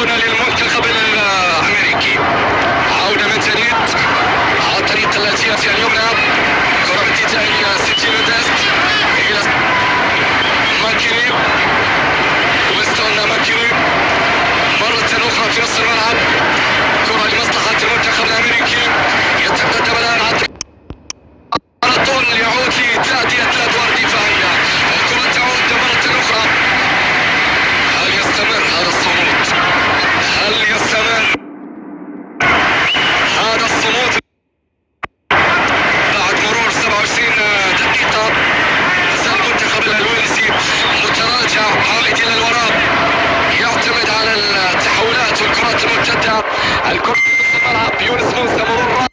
هنا للمنتخب الأمريكي. عودة من جديد على الطريق التي اليمنى تأتي أثناء ادوار دفاعية الكرة تعود مرة أخرى هل يستمر هذا الصمود؟ هل يستمر هذا الصمود؟ بعد مرور 27 دقيقة زال المنتخب الألوينسي متراجع عائد إلى الوراء يعتمد على التحولات والكرات المرتدة الكرة في الملعب يونس موسى مرة